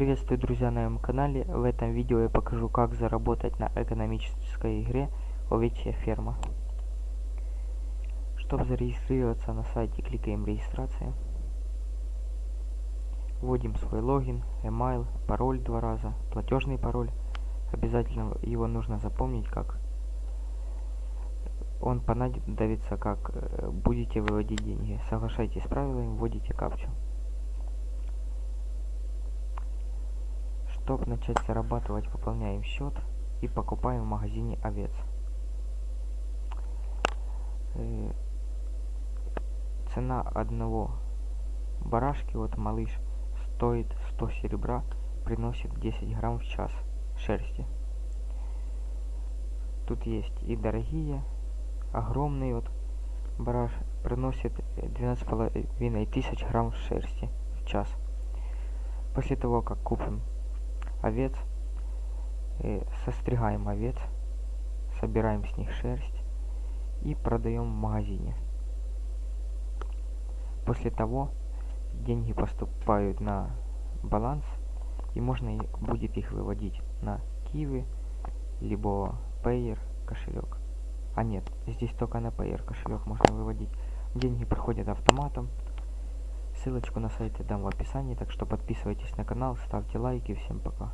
Приветствую, друзья, на моем канале. В этом видео я покажу, как заработать на экономической игре Овечья ферма. Чтобы зарегистрироваться на сайте, кликаем регистрация. Вводим свой логин, email, пароль два раза, платежный пароль. Обязательно его нужно запомнить, как он понадобится, как э, будете выводить деньги. Соглашайтесь с правилами, вводите капчу. Чтобы начать зарабатывать, пополняем счет и покупаем в магазине овец. Э, цена одного барашки, вот малыш, стоит 100 серебра, приносит 10 грамм в час шерсти. Тут есть и дорогие, огромный вот бараш приносит 12,5 тысяч грамм шерсти в час. После того, как купим овец, э, состригаем овец, собираем с них шерсть и продаем в магазине. После того деньги поступают на баланс и можно будет их выводить на Киви, либо Payer кошелек. А нет, здесь только на Payer кошелек можно выводить. Деньги приходят автоматом. Ссылочку на сайт я дам в описании, так что подписывайтесь на канал, ставьте лайки. Всем пока.